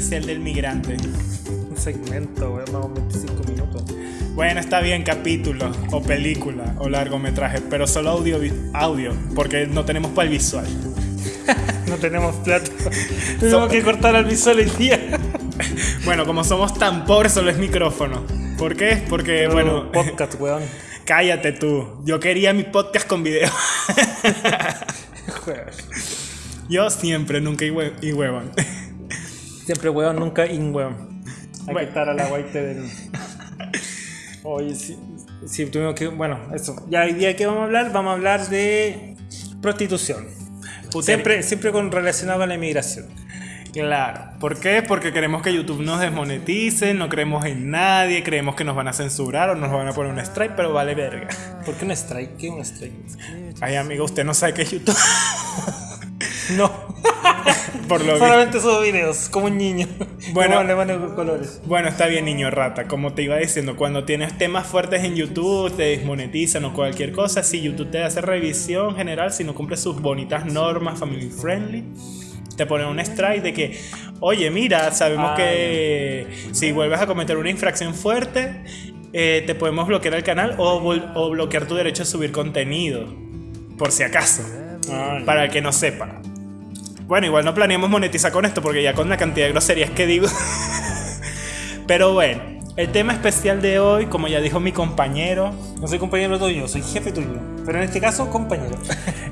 especial del migrante. Un segmento, weón, vamos 25 minutos. Bueno, está bien, capítulo, o película, o largometraje, pero solo audio, audio porque no tenemos para el visual. No tenemos plata. Tenemos que cortar al visual hoy día. Bueno, como somos tan pobres, solo es micrófono. ¿Por qué? Porque, bueno, Podcast, weón. cállate tú. Yo quería mi podcast con video. Yo siempre, nunca y, hue- y huevón. Siempre weón, nunca in weón. Hay que estar a la guaite del. Oye, sí, sí, tuvimos que. Bueno, eso. Ya hoy día que vamos a hablar, vamos a hablar de prostitución. Putería. Siempre, siempre con relacionado a la inmigración. Claro. ¿Por qué? Porque queremos que YouTube nos desmonetice, no creemos en nadie, creemos que nos van a censurar o nos van a poner un strike, pero vale verga. ¿Por qué un strike? ¿Qué es un strike? Ay, amigo, usted no sabe qué es YouTube. No. Por lo visto. Solamente subo videos, como un niño. Bueno. Colores. Bueno, está bien, niño rata. Como te iba diciendo, cuando tienes temas fuertes en YouTube, te desmonetizan o cualquier cosa, si YouTube te hace revisión general, si no cumple sus bonitas normas family friendly, te ponen un strike de que, oye, mira, sabemos Ah, que si vuelves a cometer una infracción fuerte, eh, te podemos bloquear el canal o, bloquear tu derecho a subir contenido. Por si acaso, para el que no sepa. Bueno, igual no planeamos monetizar con esto porque ya con la cantidad de groserías que digo. Pero bueno, el tema especial de hoy, como ya dijo mi compañero, No soy compañero tuyo, soy jefe tuyo. Pero en este caso, compañero.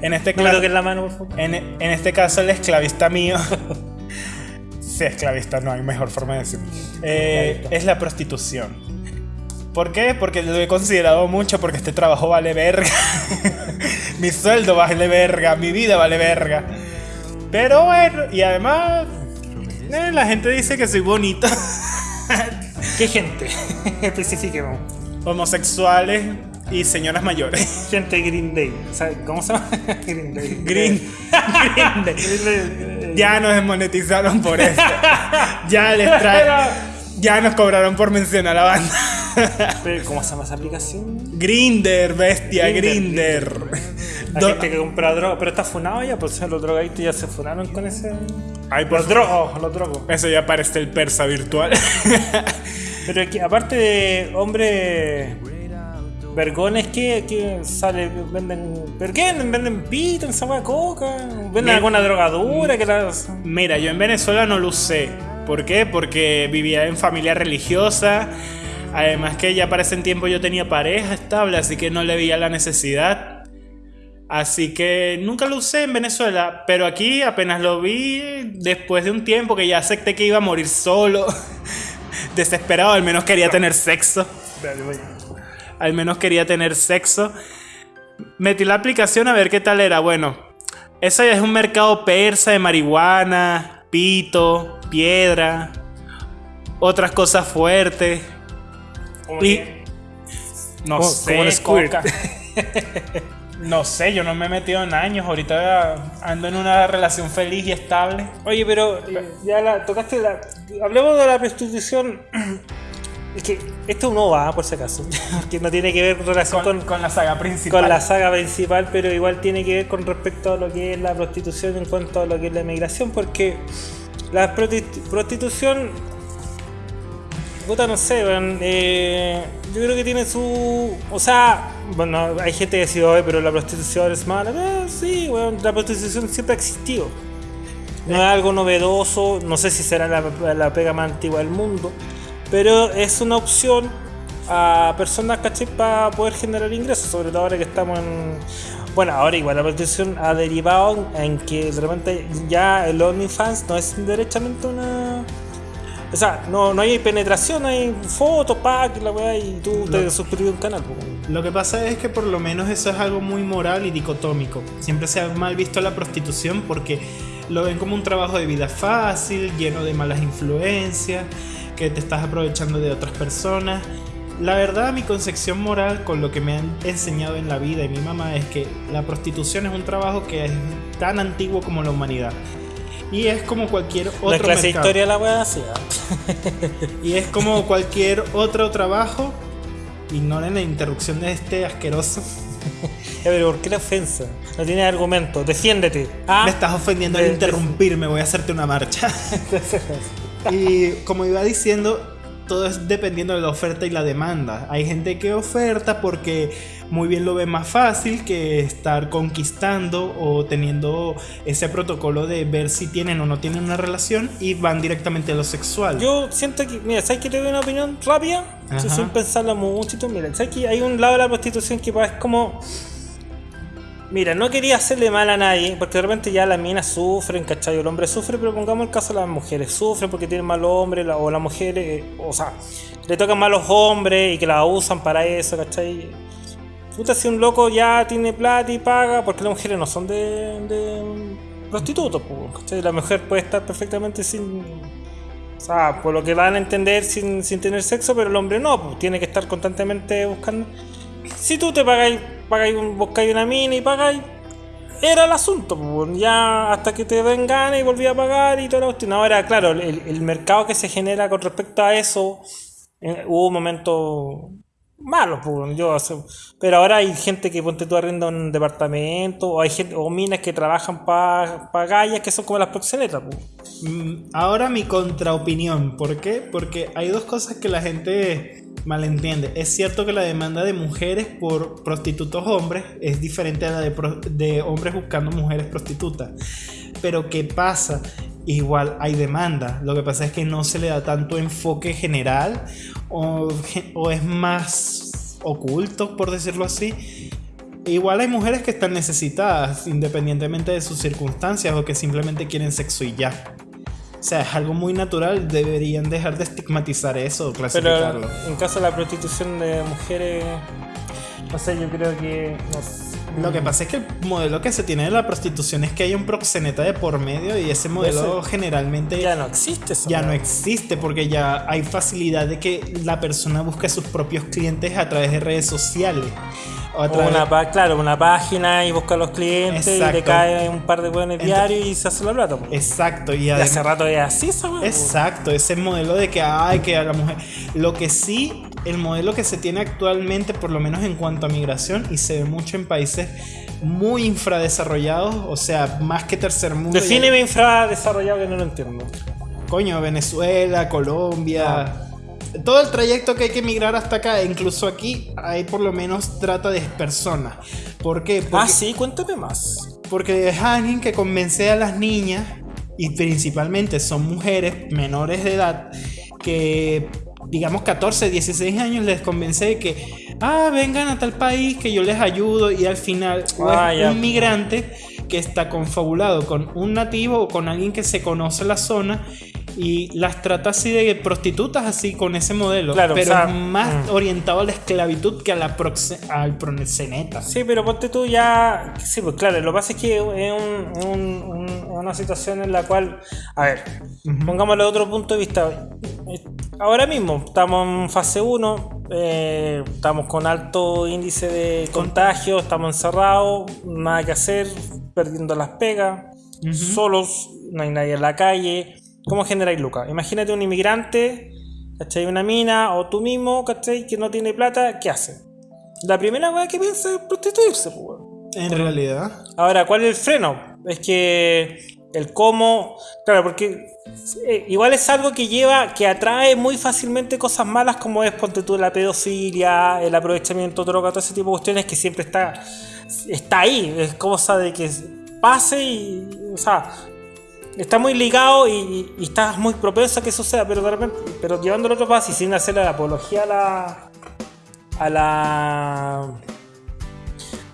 en este, No toques la mano, por favor. en, en este caso el esclavista mío, sí, esclavista, no hay mejor forma de decirlo, Eh, es la prostitución. ¿Por qué? Porque lo he considerado mucho porque este trabajo vale verga. mi sueldo vale verga, mi vida vale verga. Pero bueno, y además, eh, la gente dice que soy bonito. ¿Qué gente? Especifiquemos. Homosexuales y señoras mayores. Gente Green Day. ¿Cómo se llama? Green Day. Green. Green Day. Ya nos desmonetizaron por esto. Ya les trae. Ya nos cobraron por mencionar a la banda. ¿Cómo se llama esa aplicación? Grinder, bestia, Grinder, Grinder. La Do- gente que compra droga. Pero está funado ya, pues los drogadictos ya se funaron con ese. Ay, por Los drogos, los drogos. Eso ya parece el persa virtual. Pero aquí, aparte de hombres vergones, ¿qué, qué sale? ¿Venden. ¿Pero qué venden? ¿Venden pito en hueá coca? ¿Venden Mira. alguna drogadura que las. Mira, yo en Venezuela no lo usé. ¿Por qué? Porque vivía en familia religiosa. Además que ya para ese tiempo yo tenía pareja estable, así que no le veía la necesidad. Así que nunca lo usé en Venezuela, pero aquí apenas lo vi después de un tiempo que ya acepté que iba a morir solo. Desesperado, al menos quería tener sexo. Al menos quería tener sexo. Metí la aplicación a ver qué tal era. Bueno, eso ya es un mercado persa de marihuana, pito, piedra, otras cosas fuertes. Y no Como- sé, coca. No sé, yo no me he metido en años. Ahorita ando en una relación feliz y estable. Oye, pero eh, ya la tocaste la. Hablemos de la prostitución. Es que esto no va, por si acaso. Que no tiene que ver relación Con, con, con la saga principal. con la saga principal, pero igual tiene que ver con respecto a lo que es la prostitución en cuanto a lo que es la inmigración, porque la prostitución, puta, no sé, weón, eh, yo creo que tiene su, o sea, bueno, hay gente que dice, "Oye, pero la prostitución es mala, Eh, sí, weón, la prostitución siempre ha existido. No es algo novedoso, no sé si será la, la pega más antigua del mundo, pero es una opción a personas, ¿cachai? Para poder generar ingresos, sobre todo ahora que estamos en... Bueno, ahora igual la prostitución ha derivado en que de repente ya el OnlyFans no es derechamente una... O sea, no, no hay penetración, hay fotos, pack, la weá, y tú te suscribes a un canal. pues. Lo que pasa es que por lo menos eso es algo muy moral y dicotómico. Siempre se ha mal visto la prostitución porque lo ven como un trabajo de vida fácil, lleno de malas influencias, que te estás aprovechando de otras personas. La verdad, mi concepción moral con lo que me han enseñado en la vida y mi mamá es que la prostitución es un trabajo que es tan antiguo como la humanidad. Y es como cualquier otro es clase de mercado. historia la weá así. ¿ah? Y es como cualquier otro trabajo. Ignoren la interrupción de este asqueroso. Pero ¿por qué la ofensa? No tienes argumento. Defiéndete. Ah, Me estás ofendiendo al interrumpirme, voy a hacerte una marcha. y como iba diciendo, todo es dependiendo de la oferta y la demanda. Hay gente que oferta porque muy bien lo ve más fácil que estar conquistando o teniendo ese protocolo de ver si tienen o no tienen una relación y van directamente a lo sexual. Yo siento que, mira, ¿sabes que te doy una opinión rápida? Sin pensarla mucho. Mira, ¿sabes que hay un lado de la prostitución que es como. Mira, no quería hacerle mal a nadie, porque de repente ya las minas sufren, ¿cachai? El hombre sufre, pero pongamos el caso de las mujeres. Sufren porque tienen malos hombres, la- o las mujeres, eh, o sea, le tocan malos hombres y que las usan para eso, ¿cachai? Puta, si un loco ya tiene plata y paga, porque las mujeres no son de, de prostitutos, ¿cachai? La mujer puede estar perfectamente sin. O sea, por lo que van a entender sin, sin tener sexo, pero el hombre no, pues tiene que estar constantemente buscando. Si tú te pagáis, pagáis buscáis una mina y pagáis, era el asunto, ya hasta que te den ganas y volví a pagar y toda la cuestión. Ahora, claro, el, mercado que se genera con respecto a eso, eh, hubo momentos malos, pues, yo, pero ahora hay gente que ponte tú arrienda un departamento, o hay gente, o minas que trabajan para pa gallas que son como las proxenetas, pues. Ahora mi contraopinión. ¿Por qué? Porque hay dos cosas que la gente malentiende. Es cierto que la demanda de mujeres por prostitutos hombres es diferente a la de, de hombres buscando mujeres prostitutas. Pero ¿qué pasa? Igual hay demanda. Lo que pasa es que no se le da tanto enfoque general o, o es más oculto, por decirlo así. Igual hay mujeres que están necesitadas, independientemente de sus circunstancias o que simplemente quieren sexo y ya. O sea, es algo muy natural, deberían dejar de estigmatizar eso o Pero clasificarlo. en caso de la prostitución de mujeres, no sé, yo creo que. no sé. Lo que pasa es que el modelo que se tiene de la prostitución es que hay un proxeneta de por medio y ese modelo Ese- generalmente ya ya, no existe eso. no existe porque ya hay facilidad de que la persona busque sus propios clientes a través de redes sociales. O a O través- una, pa- claro, una página y busca a los clientes y Exacto. cae un par de buenos diarios y se hace la plata. Exacto, y hace rato es así. Exacto, ese modelo de que hay que a la mujer. Lo que sí, el modelo que se tiene actualmente, por lo menos en cuanto a migración, y se ve mucho en países muy infradesarrollados, o sea, más que tercer mundo. Defíneme infradesarrollado que no lo entiendo. Coño, Venezuela, Colombia. Ah. Todo el trayecto que hay que migrar hasta acá, incluso aquí, hay por lo menos trata de personas. ¿Por qué? Porque, Ah, sí, cuéntame más. porque es alguien que convence a las niñas, y principalmente son mujeres menores de edad, que digamos 14, 16 años les convence de que, ah, vengan a tal país que yo les ayudo y al final o Ah, es ya. un migrante que está confabulado con un nativo o con alguien que se conoce la zona y las trata así de prostitutas así con ese modelo, Claro, pero o sea, es más mm. orientado a la esclavitud que a la proxe- al proxeneta. Sí, pero ponte tú ya. Sí, pues claro, lo que pasa es que es un- un- un- una situación en la cual. A ver, Ujú. pongámoslo de otro punto de vista. Eh, Ahora mismo estamos en fase 1, estamos con alto índice de contagio, estamos encerrados, nada que hacer, perdiendo las pegas, solos, no hay nadie en la calle. ¿Cómo generáis lucas? Imagínate un inmigrante, ¿cachai? Una mina, o tú mismo, ¿cachai? Que no tiene plata, ¿qué hace? La primera weá que piensa es prostituirse, pues. En realidad. Ahora, ¿cuál es el freno? Es que el cómo, claro, porque eh, igual es algo que lleva, que atrae muy fácilmente cosas malas como es, ponte tú, la pedofilia, el aprovechamiento de droga, todo ese tipo de cuestiones que siempre está, está ahí, es cosa de que pase y, o sea, está muy ligado y, y, estás muy propenso a que suceda, pero de repente, pero llevándolo a otro paso y sin hacerle la apología a la, a la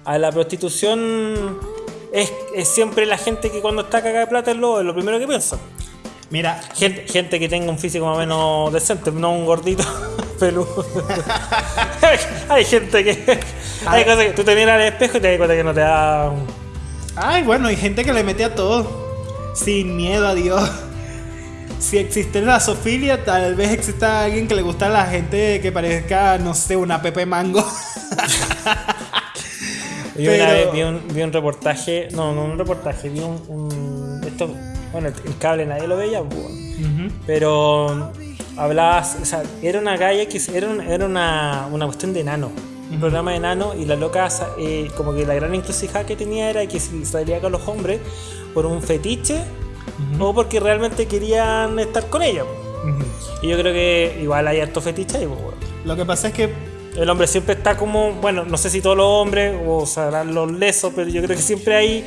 a la prostitución es, es siempre la gente que cuando está cagada de plata es lo, es lo primero que piensa. Mira, Gente, gente que tenga un físico más o menos decente, no un gordito peludo. hay gente que. Hay cosas que tú te miras al espejo y te das cuenta que no te da. Ay, bueno, hay gente que le mete a todo. Sin miedo a Dios. Si existe la zoofilia, tal vez exista alguien que le gusta a la gente que parezca, no sé, una Pepe Mango. Yo una vez vi un, vi un reportaje, no, no un reportaje, vi un, un- esto, Bueno, el cable nadie lo veía, pero hablaba, o sea, era una galla que era, era una, una cuestión de enano un programa de enano y la loca, eh, como que la gran encrucijada que tenía era que salía con los hombres por un fetiche o porque realmente querían estar con ella. Y yo creo que igual hay harto fetiche ahí. Lo que pasa es que el hombre siempre está como, bueno, no sé si todos los hombres o sabrán los lesos, pero yo creo que siempre hay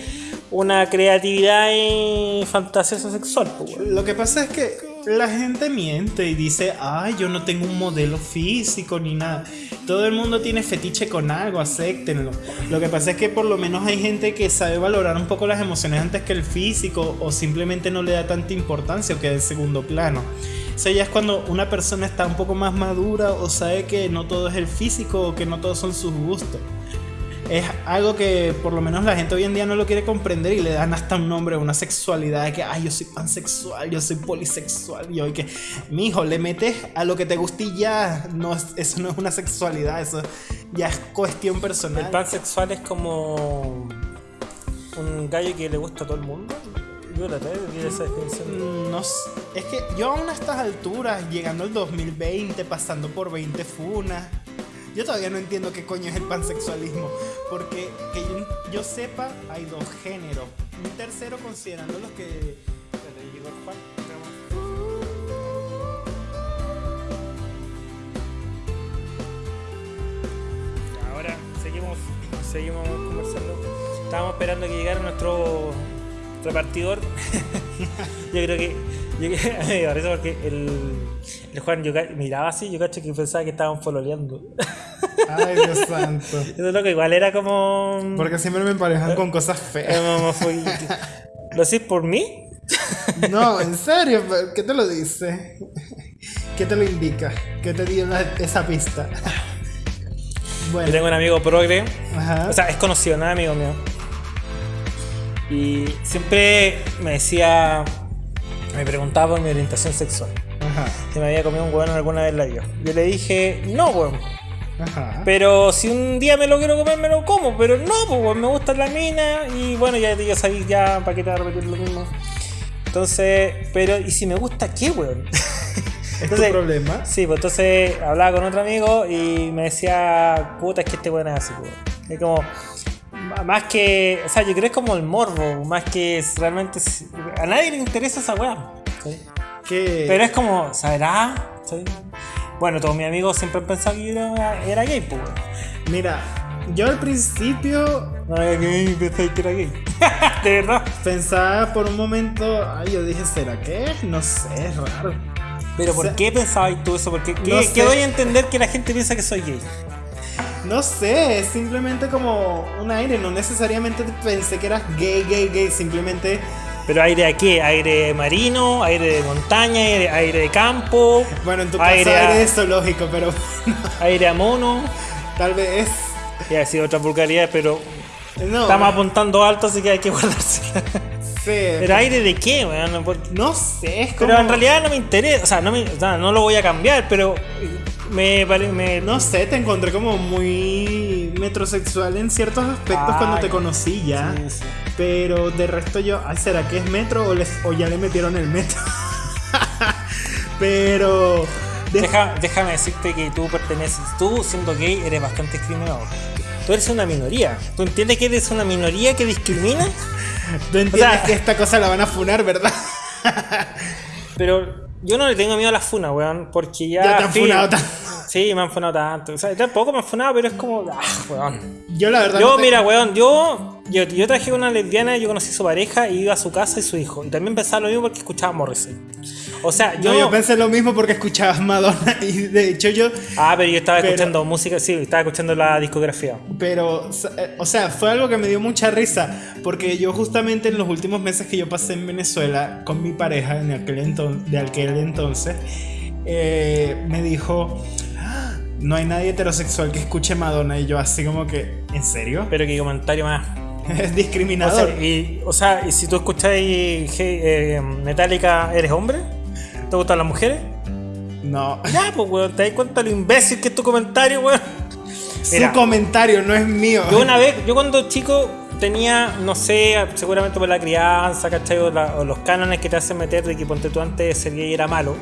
una creatividad y fantasiosa sexual. Lo que pasa es que la gente miente y dice, ay, yo no tengo un modelo físico ni nada. Todo el mundo tiene fetiche con algo, acéptenlo. Lo que pasa es que por lo menos hay gente que sabe valorar un poco las emociones antes que el físico o simplemente no le da tanta importancia o queda en segundo plano. Eso ya es cuando una persona está un poco más madura o sabe que no todo es el físico o que no todos son sus gustos es algo que por lo menos la gente hoy en día no lo quiere comprender y le dan hasta un nombre, una sexualidad de que, ay, yo soy pansexual, yo soy polisexual, y hoy que, mi hijo, le metes a lo que te guste y ya, no, eso no es una sexualidad, eso ya es cuestión personal. El pansexual es como un gallo que le gusta a todo el mundo. Yo la esa definición. No, es que yo aún a estas alturas, llegando al 2020, pasando por 20 funas yo todavía no entiendo qué coño es el pansexualismo, porque que yo, sepa, hay dos géneros. Un tercero considerando los que... Ahora seguimos, seguimos conversando. Estábamos esperando que llegara nuestro repartidor. yo creo que. Yo, me parece porque el, el Juan yo, miraba así, yo cacho que pensaba que estaban pololeando. Ay, Dios santo. Eso es lo que igual era como. Porque siempre me emparejan con cosas feas. ¿Lo decís por mí? No, en serio, ¿qué te lo dice? ¿Qué te lo indica? ¿Qué te dio esa pista? Bueno. Yo tengo un amigo progre. O sea, es conocido, no es amigo mío. Y siempre me decía. Me preguntaba por mi orientación sexual. Ajá. Si me había comido un hueón alguna vez la vida. Yo le dije, no, hueón pero si un día me lo quiero comer, me lo como. Pero no, pues me gusta la mina. Y bueno, ya, ya sabéis ya para qué te va a repetir lo mismo. Entonces, pero, ¿y si me gusta qué, weón? ¿Es tu problema? Sí, pues entonces hablaba con otro amigo y me decía, puta, es que este weón es así, weón. Es como, más que, o sea, yo creo que es como el morbo, más que realmente, a nadie le interesa esa Pero es como, ¿sabrá? Bueno, todos mis amigos siempre han pensado que yo era, gay, pues. Mira, yo al principio. No era gay, pensé que era gay. de verdad. Pensaba por un momento. Ay, yo dije, ¿será que? No sé, es raro. Pero ¿por qué pensabas tú eso? Porque ¿qué, ¿qué doy a entender que la gente piensa que soy gay? No sé, es simplemente como un aire. No necesariamente pensé que eras gay, gay, gay. Simplemente pero aire de qué? Aire marino, aire de montaña, aire, de campo. Bueno, en tu caso aire, aire zoológico, pero. aire a mono. Tal vez. Ya ha sido otra vulgaridad, pero. Estamos apuntando alto, así que hay que guardarse. Sí. ¿Pero aire de qué, weón? No sé, es como... Pero en realidad no me interesa, o sea, no, me, no lo voy a cambiar, pero me, me... No sé, te encontré como muy metrosexual en ciertos aspectos cuando te conocí ya. Sí, sí. Pero de resto yo, ¿será que es metro o, les, o ya le metieron el metro? Pero... déjame decirte que tú perteneces, tú siendo gay eres bastante discriminado. Tú eres una minoría. ¿Tú entiendes que eres una minoría que discrimina? Tú entiendes que esta cosa la van a funar, ¿verdad? pero yo no le tengo miedo a la funa, weón, porque ya... Ya te han funado tanto. Sí, me han funado tanto. O sea, tampoco me han funado, pero es como... Ah, weón. Yo la verdad... Yo, mira, weón, yo, yo... Yo traje una lesbiana, yo conocí a su pareja y iba a su casa y su hijo. Y también pensaba lo mismo porque escuchaba Morrissey. O sea, yo. yo pensé lo mismo porque escuchabas Madonna y de hecho yo. Ah, pero yo estaba escuchando música, sí, estaba escuchando la discografía. Pero, eh, o sea, fue algo que me dio mucha risa porque yo justamente en los últimos meses que yo pasé en Venezuela con mi pareja en aquel entonces, de aquel entonces, eh, me dijo. No hay nadie heterosexual que escuche Madonna y yo así como que, ¿en serio? Pero qué comentario más es discriminador. O sea, y, o sea, ¿y si tú escucháis eh, Metallica, ¿eres hombre? ¿Te gustan las mujeres? No. Ya, pues, weón, ¿te das cuenta lo imbécil que es tu comentario, weón? Mira. Su comentario no es mío. Yo una vez, yo cuando chico tenía, no sé, seguramente por la crianza, ¿cachai? O, la- o los cánones que te hacen meter de que ponte tú antes de ser gay era malo.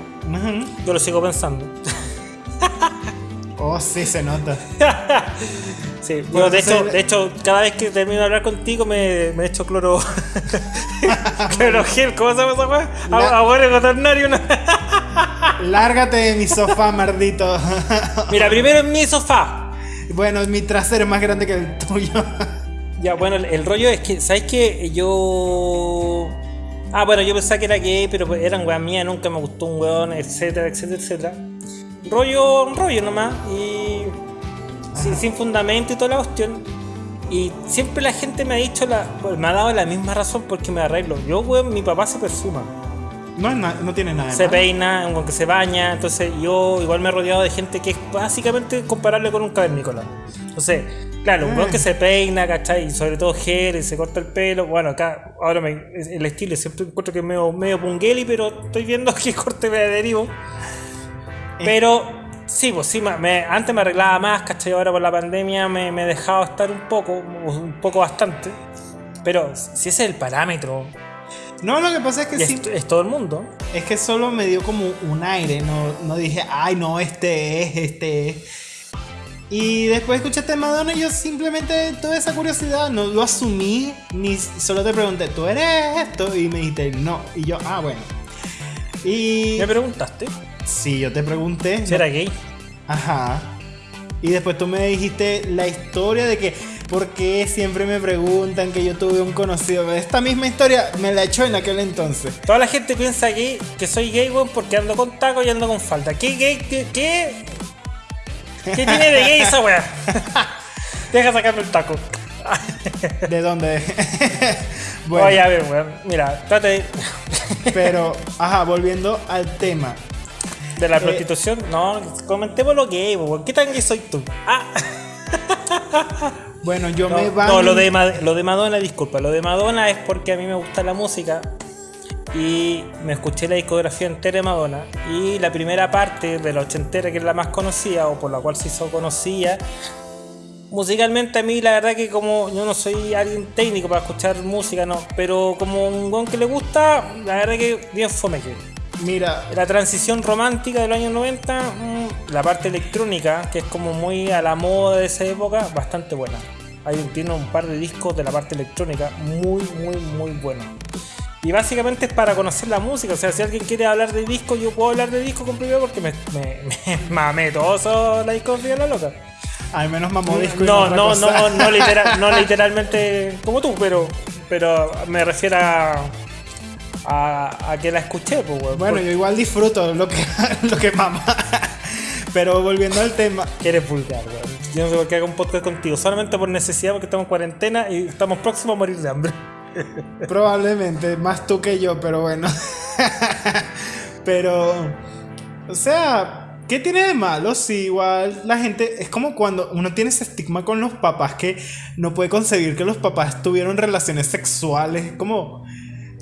Yo lo sigo pensando. Oh, sí, se nota. Sí, Bueno, de hecho, de hecho, cada vez que termino de hablar contigo me, me echo cloro. cloro gel, ¿cómo se llama esa weá? Agua cuaternario. Lárgate de mi sofá, maldito. Mira, primero en mi sofá. bueno, mi trasero es más grande que el tuyo. Ya, bueno, el, el rollo es que, ¿sabes qué? Yo. Ah, bueno, yo pensaba que era gay, pero pues eran weas mías, nunca me gustó un weón, etcétera, etcétera, etcétera. Rollo, rollo nomás, y. Sin, sin fundamento y toda la cuestión. Y siempre la gente me ha dicho, la, me ha dado la misma razón porque me arreglo. Yo, weón, mi papá se perfuma, No, no tiene nada. se peina, un weón que se baña, entonces yo igual me he rodeado de gente que es básicamente comparable con un cavernícola. Entonces, claro, un weón que se peina, ¿cachai? Y sobre todo gel y se corta el pelo. Bueno, acá, ahora me, el estilo siempre encuentro que es medio, medio pungueli, pero estoy viendo que corte me derivo. Pero sí, pues sí, me- antes me arreglaba más, ¿cachai? Ahora por la pandemia me, me he dejado estar un poco, un poco bastante. Pero si ese es el parámetro, No, lo que pasa es que sí. es, es todo el mundo. Es que solo me dio como un aire. No, no dije, ay, no, este es, este es. Y después escuchaste Madonna y yo simplemente tuve esa curiosidad. No lo asumí, ni solo te pregunté, ¿tú eres esto? Y me dijiste, no. Y yo, ah, bueno. Y. Me preguntaste Sí, yo te pregunté. si era gay. Ajá. Y después tú me dijiste la historia de que, ¿por qué siempre me preguntan que yo tuve un conocido? Esta misma historia me la echó en aquel entonces. Toda la gente piensa que, que soy gay, weón, porque ando con taco y ando con falda. ¿Qué gay? ¿Qué? ¿Qué, ¿Qué tiene de gay esa weá? Deja sacarme el taco. ¿De dónde? bueno, Oye, a ver, weón. Mira, trate de, pero, ajá, volviendo al tema. De la Eh, prostitución. No, comentemos lo gay. ¿Qué tan gay soy tú? Ah, Bueno, yo no, me van. no, lo, de, lo de Madonna, disculpa. Lo de Madonna es porque a mí me gusta la música. Y me escuché la discografía entera de Madonna. Y la primera parte de la ochentera, que es la más conocida, o por la cual se hizo conocida. Musicalmente a mí la verdad que como yo no soy alguien técnico para escuchar música, no. Pero como un gon que le gusta, la verdad que bien fome que. Mira, La transición romántica de los años 90, mm, la parte electrónica, que es como muy a la moda de esa época, bastante buena. Hay un, tiene un par de discos de la parte electrónica muy, muy, muy buenos. Y básicamente es para conocer la música. O sea, si alguien quiere hablar de disco, yo puedo hablar de disco con propiedad porque me, me, me mamé todo la discografía de la loca. al menos mamó disco y No, otra no, cosa. no, no, litera- no literalmente como tú, pero, pero me refiero a, a, a que la escuché, pues, weón. Bueno, yo igual disfruto lo que, lo que mama. Pero volviendo al tema, Que eres vulgar, weón. Yo no sé por qué hago un podcast contigo, solamente por necesidad, porque estamos en cuarentena y estamos próximos a morir de hambre. Probablemente, más tú que yo, pero bueno. pero, o sea, ¿qué tiene de malo? Si igual la gente, es como cuando uno tiene ese estigma con los papás que no puede concebir que los papás tuvieron relaciones sexuales, como,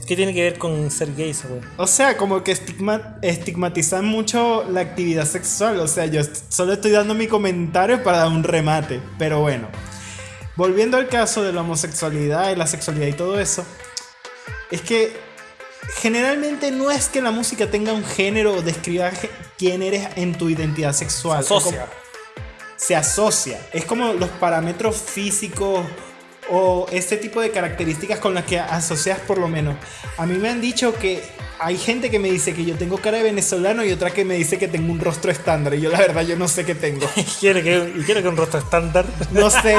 ¿Qué tiene que ver con ser gay, weón? o sea, como que estigma, estigmatizan mucho la actividad sexual. O sea, yo solo estoy dando mi comentario para dar un remate, pero bueno. Volviendo al caso de la homosexualidad y la sexualidad y todo eso, es que generalmente no es que la música tenga un género o describa quién eres en tu identidad sexual. Es Asocia. como- se asocia. Es como los parámetros físicos o este tipo de características con las que asocias por lo menos. A mí me han dicho que hay gente que me dice que yo tengo cara de venezolano y otra que me dice que tengo un rostro estándar. Y yo la verdad yo no sé qué tengo. ¿Y quiere que, quiere que un rostro estándar? No sé,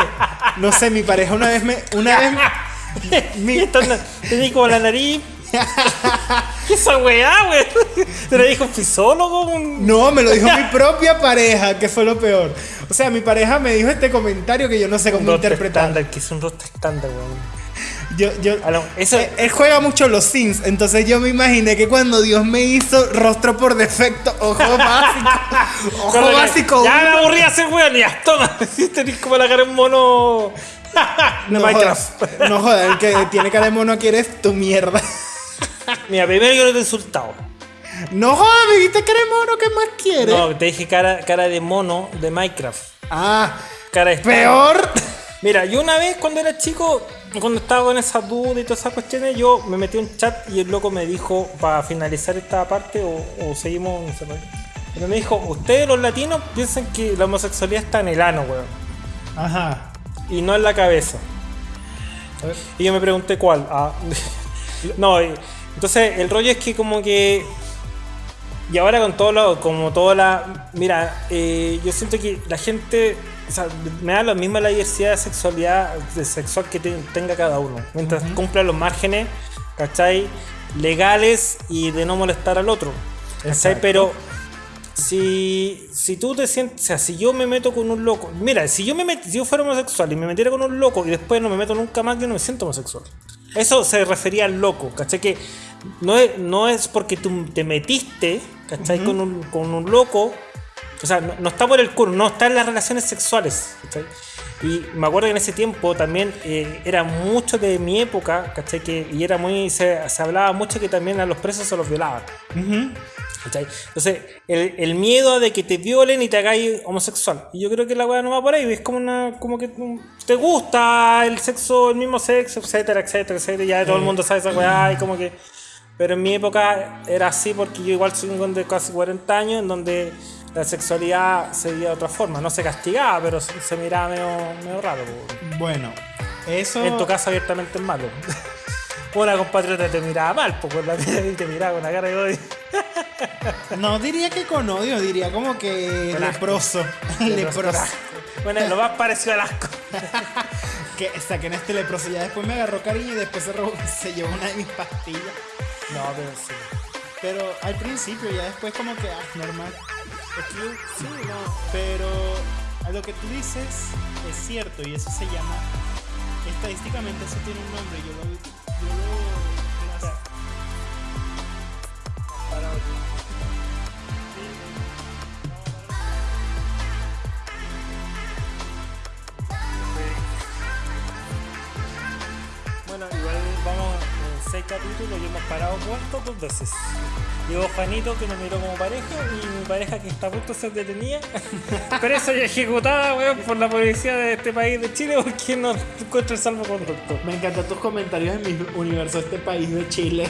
no sé, mi pareja una vez me... Una vez Mi estándar. Tenía como la nariz. ¿Qué esa weá, weón? ¿Te lo dijo un fisólogo? Un... No, me lo dijo mi propia pareja, que fue lo peor. O sea, mi pareja me dijo este comentario que yo no sé cómo interpretar. que es un rostro estándar, weón. Yo, yo, A eso- él, él juega mucho los Sims, entonces yo me imaginé que cuando Dios me hizo rostro por defecto, ojo básico, ojo Cosa que- básico. Ya me aburrí de hacer weón, ya, toma. Tenés como la cara de un mono. no Minecraft. jodas, no jodas, el que tiene cara de mono aquí eres tu mierda. Mira, primero yo te he insultado. No me dijiste cara de mono, ¿qué más quieres? No, te dije cara, cara de mono de Minecraft. Ah, Cara de ¡Peor! Mira, yo una vez cuando era chico, cuando estaba con esa duda y todas esas cuestiones, yo me metí en un chat y el loco me dijo, para finalizar esta parte, o, o seguimos, no sé, pero me dijo, ustedes los latinos piensan que la homosexualidad está en el ano, weón, Ajá. y no en la cabeza. Y yo me pregunté cuál. Ah, no, y- entonces el rollo es que como que... Y ahora con todo lo, como toda la... Mira, eh, yo siento que la gente... O sea, me da lo mismo la diversidad de sexualidad de sexual que te- tenga cada uno. Mientras cumpla los márgenes, ¿cachai? Legales y de no molestar al otro. ¿Cachai? Pero si, si tú te sientes, o sea, si yo me meto con un loco, mira, si yo me met- si yo fuera homosexual y me metiera con un loco y después no me meto nunca más, yo no me siento homosexual. Eso se refería al loco, ¿cachai? Que no es, no es porque tú te metiste, ¿cachai? con, un, con un loco, o sea, no, no está por el culo, no está en las relaciones sexuales, ¿cachai? Y me acuerdo que en ese tiempo también eh, era mucho de mi época, ¿cachai? Que, y era muy, se, se hablaba mucho que también a los presos se los violaban. ¿Cachai? Entonces, el, el miedo de que te violen y te hagáis homosexual. Y yo creo que la weá no va por ahí. Es como una. como que mm, te gusta el sexo, el mismo sexo, etcétera, etcétera, etcétera. Ya todo el mundo sabe esa weá y como que. Pero en mi época era así porque yo igual soy un de casi 40 años en donde la sexualidad se veía de otra forma. No se castigaba, pero se, miraba medio, medio raro. Bueno, eso. En tu casa abiertamente es malo. Una compatriota te miraba mal, pues por la te miraba con una cara de odio. No diría que con odio, diría como que Con asco. leproso. leproso. Bueno, lo más parecido al asco. que saquen este leproso. Ya después me agarró cariño y después se, robó- se llevó una de mis pastillas. No, pero sí. Pero al principio, ya después como que, ah, normal. Sí, no. Pero a lo que tú dices es cierto y eso se llama, estadísticamente eso tiene un nombre. Yo lo... Yo lo 16 capítulos y hemos parado muertos dos veces. Llegó Juanito que nos miró como pareja y mi pareja que está a punto de ser detenida, presa y ejecutada, weón, por la policía de este país de Chile porque no encuentra el salvo salvoconducto. Me encantan tus comentarios en mi universo, este país de Chile.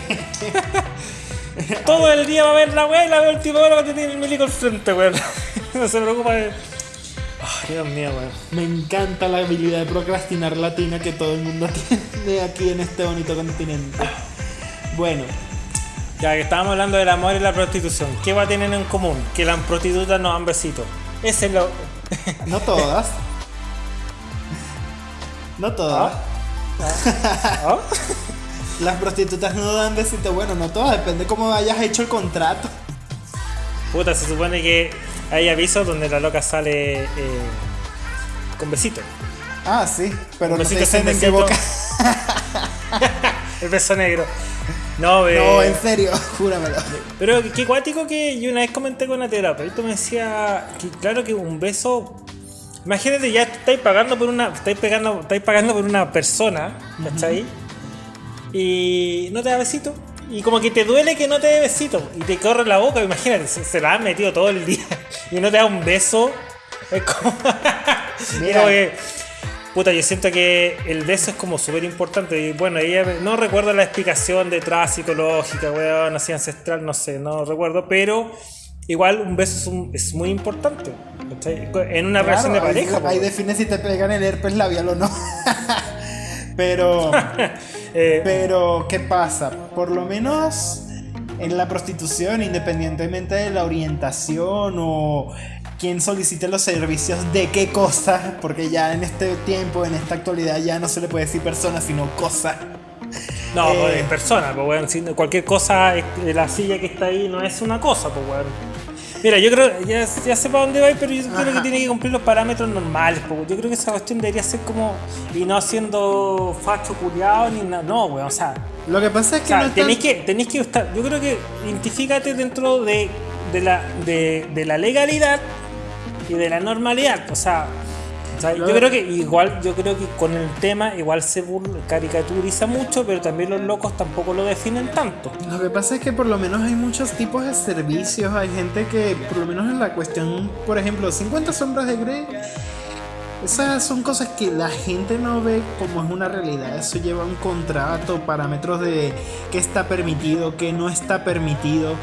Todo el día va a ver la weá y la última hora va a tener el médico al frente, weón. no se preocupa de Dios mío, weón. Me encanta la habilidad de procrastinar latina que todo el mundo tiene aquí en este bonito continente. Bueno, Ya que estábamos hablando del amor y la prostitución, ¿qué va a tener en común? Que las prostitutas nos dan besitos. Ese es lo. no todas. No todas. ¿Ah? Las prostitutas no dan besito. Bueno, no todas, depende cómo hayas hecho el contrato. Puta, se supone que hay avisos donde la loca sale eh, con besitos. Ah, sí, pero no Besito sin en qué besito. boca. El beso negro. No, eh, No, en serio, júramelo. Pero qué cuático que yo una vez comenté con una terapeuta me decía que claro que un beso. Imagínate, ya estáis pagando por una. Estáis pagando, estáis pagando por una persona, ¿cachai? Y no te da besito. Y como que te duele que no te dé besito. Y te corre la boca, imagínate, se, se la han metido todo el día. Y no te da un beso. Es como. Mira. Como que, Puta, yo siento que el beso es como súper importante. Y bueno, ella no recuerdo la explicación detrás psicológica, weón, así ancestral, no sé, no recuerdo, pero igual un beso es, un- es muy importante. ¿cachai? En una relación de Claro, ahí- pareja. Ahí po, define si te pegan el herpes labial o no. pero, eh, pero, ¿qué pasa? Por lo menos en la prostitución, independientemente de la orientación o quién solicite los servicios de qué cosa, porque ya en este tiempo, en esta actualidad, ya no se le puede decir persona, sino cosa. no, eh, persona, pues si cualquier cosa, la silla que está ahí no es una cosa, pues weón. Mira, yo creo, ya, ya sé para dónde va, pero yo creo que tiene que cumplir los parámetros normales. pues. Yo creo que esa cuestión debería ser como. Y no siendo facho culiado ni nada. No, weón. O sea, Lo que pasa es O que sea, no es tenéis que, tenéis que estar, yo creo que identifícate dentro de, de la, de, de la legalidad y de la normalidad. O sea, o sea, yo creo que igual, yo creo que con el tema igual se burla- caricaturiza mucho, pero también los locos tampoco lo definen tanto. Lo que pasa es que por lo menos hay muchos tipos de servicios. Hay gente que, por lo menos en la cuestión, por ejemplo, 50 sombras de Grey, Esas son cosas que la gente no ve como es una realidad. Eso lleva un contrato, parámetros de qué está permitido, qué no está permitido,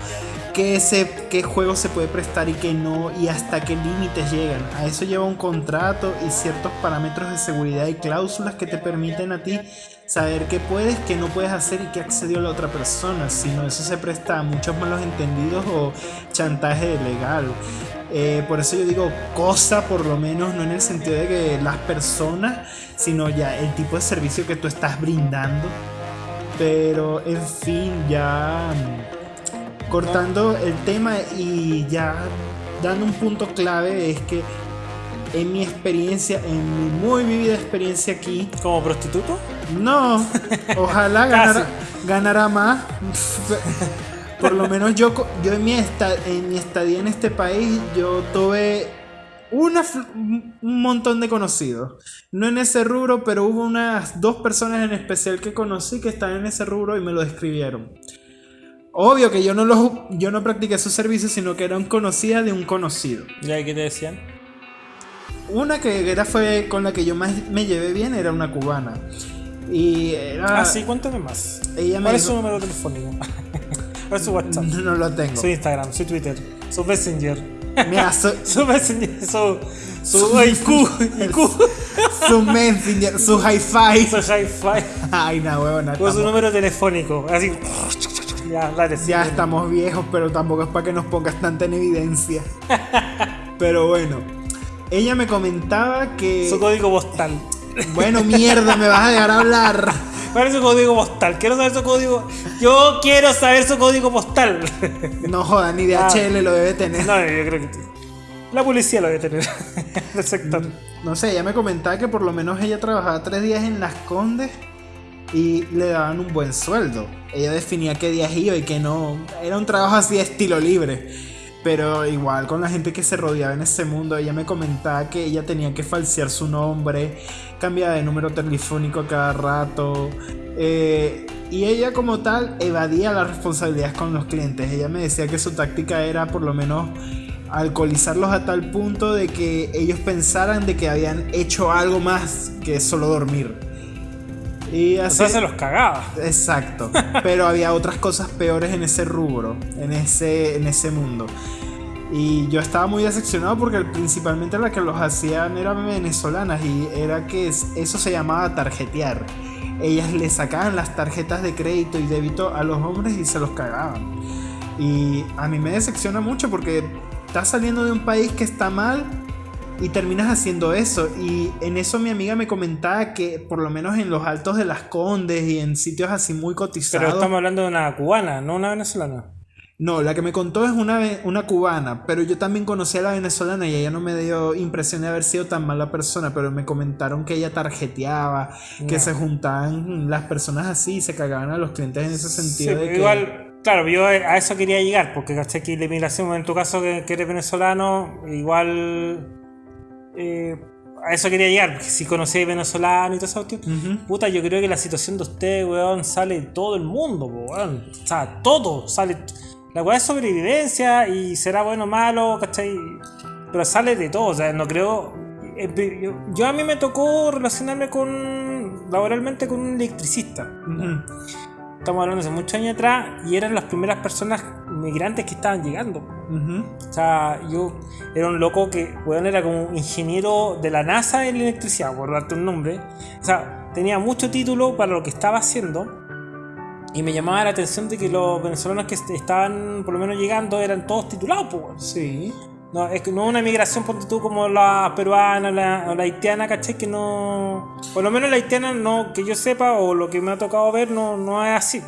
qué, se, qué juego se puede prestar y qué no, y hasta qué límites llegan. A eso lleva un contrato y ciertos parámetros de seguridad y cláusulas que te permiten a ti saber qué puedes, qué no puedes hacer y qué accedió la otra persona. Si no, eso se presta a muchos malos entendidos o chantaje legal. Eh, por eso yo digo cosa, por lo menos, no en el sentido de que las personas, sino ya el tipo de servicio que tú estás brindando. Pero, en fin, ya mm, cortando el tema y ya dando un punto clave es que en mi experiencia, en mi muy vivida experiencia aquí. ¿Como prostituto? No, ojalá ganara, ganara más. Por lo menos yo, yo en, mi en mi estadía en este país, yo tuve una, un montón de conocidos. No en ese rubro, pero hubo unas dos personas en especial que conocí que están en ese rubro y me lo describieron. Obvio que yo no, los, yo no practiqué su servicio, sino que eran conocidas de un conocido. ¿Y qué te decían? Una que era fue con la que yo más me llevé bien era una cubana. Y era... Ah, sí, cuéntame más. Ella me ¿Cuál es su número telefónico? ¿Cuál es su WhatsApp? No lo tengo. Su Instagram, su Twitter, su Messenger. Mira, su, Su Messenger, su... Su IQ, IQ. su Messenger, su hi-fi. Su hi-fi. Ay, no, huevona. O su número telefónico. Así... Ya, sí. Ya estamos viejos, pero tampoco es para que nos pongas tanta en evidencia. Pero bueno, ella me comentaba que... Su código postal. Bueno, mierda, me vas a dejar hablar. ¿Cuál es su código postal? Quiero saber su código. Yo quiero saber su código postal. No joda, ni de Ah. HL lo debe tener. No, yo creo que la policía lo debe tener del sector. No sé, ella me comentaba que por lo menos ella trabajaba tres días en Las Condes y le daban un buen sueldo. Ella definía qué días iba y qué no. Era un trabajo así de estilo libre. Pero igual con la gente que se rodeaba en ese mundo, ella me comentaba que ella tenía que falsear su nombre, cambiaba de número telefónico a cada rato. eh, y ella como tal evadía las responsabilidades con los clientes. Ella me decía que su táctica era por lo menos alcoholizarlos a tal punto de que ellos pensaran de que habían hecho algo más que solo dormir. Y O así, sea, se los cagaba. Exacto. Pero había otras cosas peores en ese rubro, en ese, en ese mundo. Y yo estaba muy decepcionado porque principalmente las que los hacían eran venezolanas y era que es- eso se llamaba tarjetear. Ellas le sacaban las tarjetas de crédito y débito a los hombres y se los cagaban. Y a mí me decepciona mucho porque estás saliendo de un país que está mal y terminas haciendo eso. Y en eso mi amiga me comentaba que por lo menos en los altos de las Condes y en sitios así muy cotizados. Pero estamos hablando de una cubana, no una venezolana. No, la que me contó es una, una cubana, pero yo también conocí a la venezolana y ella no me dio impresión de haber sido tan mala persona, pero me comentaron que ella tarjeteaba, que se juntaban las personas así y se cagaban a los clientes en ese Sí, sentido. de pero que- igual, claro, yo a eso quería llegar, porque caché que la inmigración, en tu caso que, que eres venezolano, igual eh, a eso quería llegar, porque si conocéis venezolano y todo eso, Ujú. puta, yo creo que la situación de ustedes, weón, sale de todo el mundo, weón. O sea, todo sale. La weá es sobrevivencia y será bueno o malo, ¿cachai? Pero sale de todo, o sea, no creo. eh, Yo, yo a mí me tocó relacionarme con laboralmente con un electricista. Ujú. Estamos hablando hace muchos años atrás y eran las primeras personas migrantes que estaban llegando. Ujú. O sea, yo era un loco que, weón, era como un ingeniero de la NASA en electricidad, por darte un nombre. O sea, tenía mucho título para lo que estaba haciendo. Y me llamaba la atención de que los venezolanos que est- estaban por lo menos llegando eran todos titulados, pues. Sí. No, es que no una migración, ponte tú, como la peruana la, o la haitiana, ¿cachai? Que no. Por lo menos la haitiana, no, que yo sepa, o lo que me ha tocado ver, no, no es así.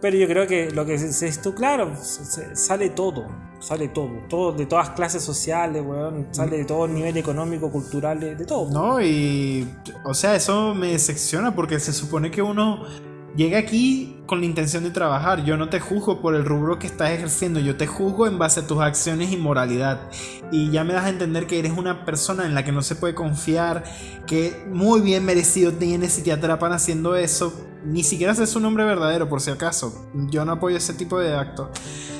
Pero yo creo que lo que dices tú, claro, sale todo. Sale todo. Todo, de todas clases sociales, weón. Sale de todo nivel económico, cultural, de todo. No, y. O sea, eso me decepciona porque se supone que uno llega aquí con la intención de trabajar. Yo no te juzgo por el rubro que estás ejerciendo, yo te juzgo en base a tus acciones y moralidad. Y ya me das a entender que eres una persona en la que no se puede confiar, que muy bien merecido tienes si te atrapan haciendo eso. Ni siquiera sé su nombre verdadero, por si acaso. Yo no apoyo ese tipo de actos.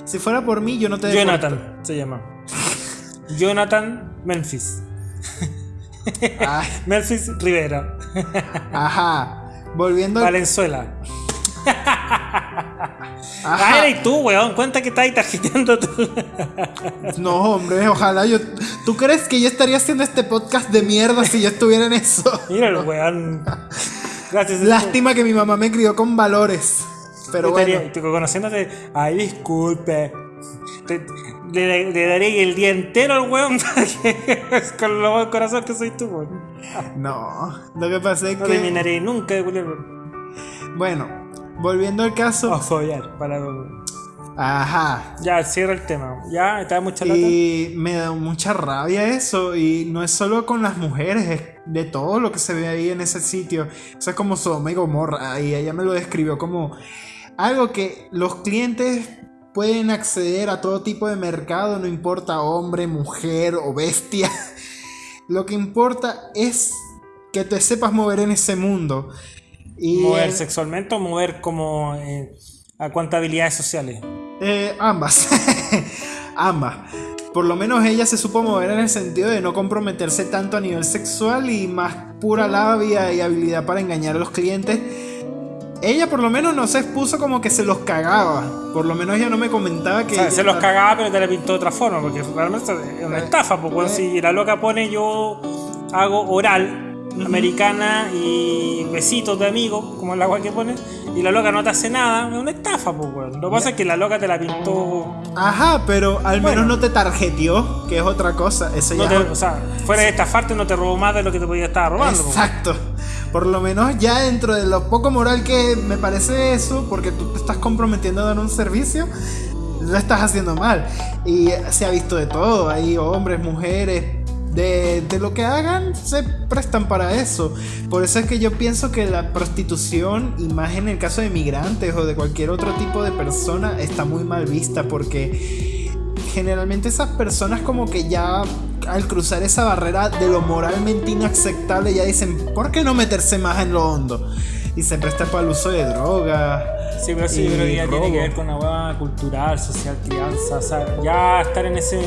Si fuera por mí, yo no te Jonathan se llama. Jonathan Memphis. Memphis Rivera. ajá. Volviendo al- Valenzuela. Ah, eres tú, weón. Cuenta que estás ahí tarjeteando tú. No, hombre, ojalá yo. ¿Tú crees que yo estaría haciendo este podcast de mierda si yo estuviera en eso? Mira el weón. Gracias. Lástima que mi mamá me crió con valores. Pero bueno. estaría- conociéndote, ay, disculpe. Te- le, le daré el día entero al weón con lo buen corazón que soy tú, weón. No, lo que pasa es No que. terminaré nunca de Bueno, volviendo al caso. O follar, para. Ajá. Ya, cierra el tema. Ya, está mucha lata. Y me da mucha rabia eso. Y no es solo con las mujeres, es de todo lo que se ve ahí en ese sitio. Eso es como Sodoma y Gomorra. Y ella me lo describió como algo que los clientes pueden acceder a todo tipo de mercado, no importa hombre, mujer o bestia. Lo que importa es que te sepas mover en ese mundo. Y mover sexualmente o mover como. eh, a cuántas habilidades sociales. Eh, ambas. ambas. Por lo menos ella se supo mover en el sentido de no comprometerse tanto a nivel sexual y más pura labia y habilidad para engañar a los clientes. Ella por lo menos no se expuso como que se los cagaba. Por lo menos ella no me comentaba que... O sea, ella- se los cagaba, pero te la pintó de otra forma, porque realmente es una Eh, estafa. Porque eh. si la loca pone yo hago oral, americana y besitos de amigos, como la agua que pone, y la loca no te hace nada, es una estafa, pues, weón. Lo que pasa es que la loca te la pintó. Ajá, pero al Bueno. menos no te tarjeteó, que es otra cosa. Eso no ya te- es- o sea, fuera de estafarte, no te robó más de lo que te podía estar robando. Exacto. Por lo menos ya dentro de lo poco moral que me parece eso, porque tú te estás comprometiendo a dar un servicio, lo estás haciendo mal. Y se ha visto de todo, hay hombres, mujeres, de, de lo que hagan se prestan para eso. Por eso es que yo pienso que la prostitución, y más en el caso de migrantes o de cualquier otro tipo de persona, está muy mal vista porque generalmente esas personas como que ya al cruzar esa barrera de lo moralmente inaceptable ya dicen, ¿por qué no meterse más en lo hondo? Y se presta para el uso de drogas. Sí, pero sí, yo y creo que ya tiene que ver con una hueá cultural, social, crianza, o sea, ya estar en ese...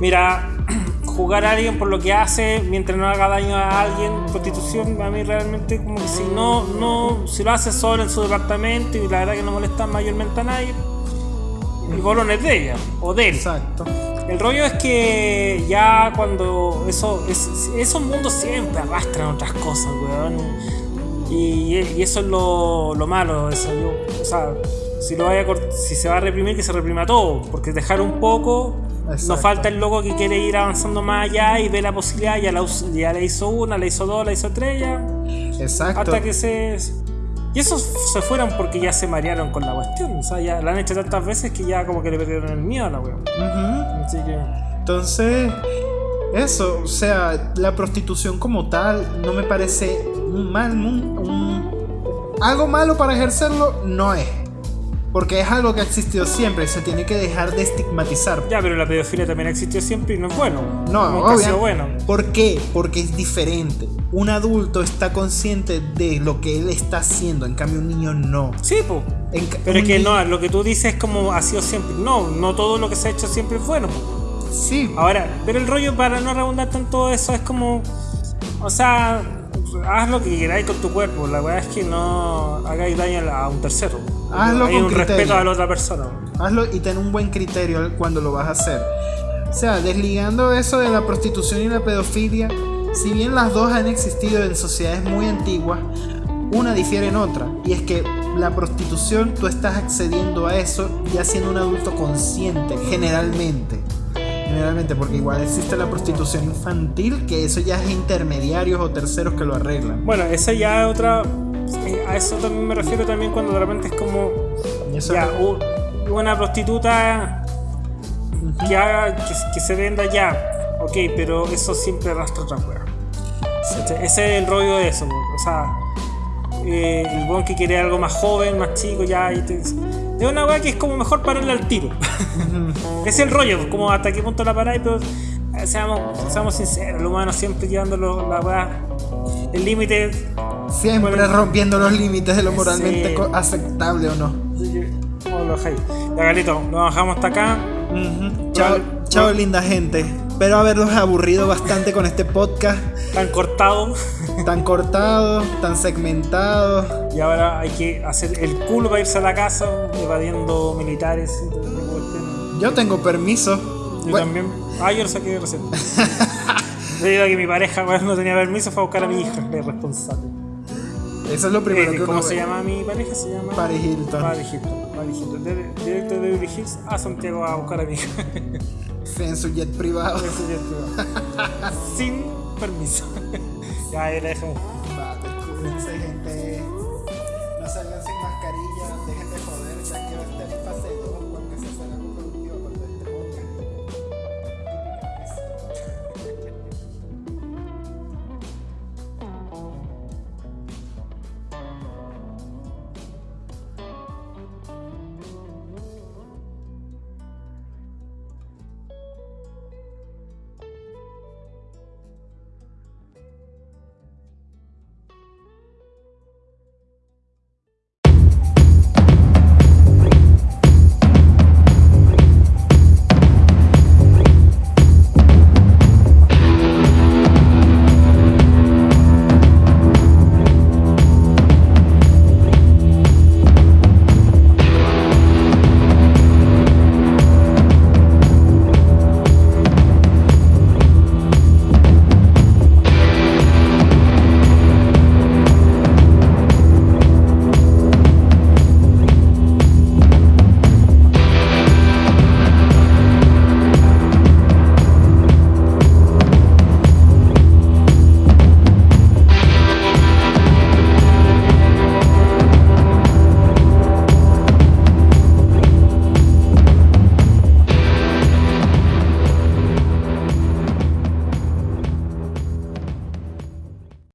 Mira, jugar a alguien por lo que hace mientras no haga daño a alguien, prostitución, a mí realmente como que si no, no, si lo hace solo en su departamento y la verdad que no molesta mayormente a nadie, el bolón es de ella, o de él. Exacto. El rollo es que ya cuando eso, es- esos mundos siempre arrastran otras cosas, weón. Y, y eso es lo, lo malo. Eso, yo- o sea, si, lo vaya a si se va a reprimir, que se reprima todo. Porque dejar un poco, Exacto. nos falta el loco que quiere ir avanzando más allá y ve la posibilidad. Ya, la, ya le hizo una, le hizo dos, le hizo tres, ya. Exacto. Hasta que se. Y esos se fueron porque ya se marearon con la cuestión. O sea, ya la han hecho tantas veces que ya como que le perdieron el miedo a la weón. Así que. Entonces, eso, o sea, la prostitución como tal no me parece un mal, un- un- algo malo para ejercerlo, no es. Porque es algo que ha existido siempre y se tiene que dejar de estigmatizar. Ya, pero la pedofilia también existió siempre y no es bueno. No, Nunca ha sido bueno. ¿Por qué? Porque es diferente. Un adulto está consciente de lo que él está haciendo, en cambio un niño no. Sí, pues. Pero es que no, lo que tú dices es como ha sido siempre. No, no todo lo que se ha hecho siempre es bueno. Sí, Ahora, pero el rollo para no redundar tanto eso es como. O sea, haz lo que queráis con tu cuerpo. La verdad es que no hagáis daño a un tercero. Hazlo Hay con un criterio. respeto a la otra persona. hazlo y ten un buen criterio cuando lo vas a hacer. O sea, desligando eso de la prostitución y la pedofilia, si bien las dos han existido en sociedades muy antiguas, una difiere en otra. Y es que la prostitución tú estás accediendo a eso ya siendo un adulto consciente, generalmente. Generalmente, porque igual existe la prostitución infantil, que eso ya es intermediarios o terceros que lo arreglan. Bueno, esa ya es otra. eh, A eso también me refiero también cuando de repente es como. Eso- Ya, una prostituta que, haga, que, que se venda ya, ok, pero eso siempre arrastra otra wea. ¿Cachai? Ese es el rollo de eso, o sea, eh, el buen que quiere algo más joven, más chico, ya. Y te- es una wea que es como mejor pararle al tiro. Es el rollo, como hasta qué punto la paráis, pero eh, seamos, seamos sinceros, el humano siempre llevándolo la wea. El límite Siempre rompiendo los límites de lo moralmente Sí. aceptable o no. ¿cómo lo dejáis? Ya, Galito, lo bajamos hasta acá. Chao, chao linda gente. espero haberlos aburrido bastante con este podcast Tan cortado. Tan cortado, tan segmentado. Y ahora hay que hacer el culo para irse a la casa, evadiendo militares. y todo. Yo tengo permiso. Yo Bueno, también. Ah, yo lo saqué recién. Debido a que mi pareja weón, no tenía permiso, fue a buscar a mi hija, que es responsable. Eso es lo primero Eh, que ¿Cómo uno se ve. llama mi pareja? Se llama Paris Hilton. Paris Hilton. Paris Hilton. Directo de Beverly Hills a Santiago a buscar a mi hija. En su jet privado. Eso ya estuvo. Sin permiso. Ya, ahí la dejamos. Vale, cuídense, gente.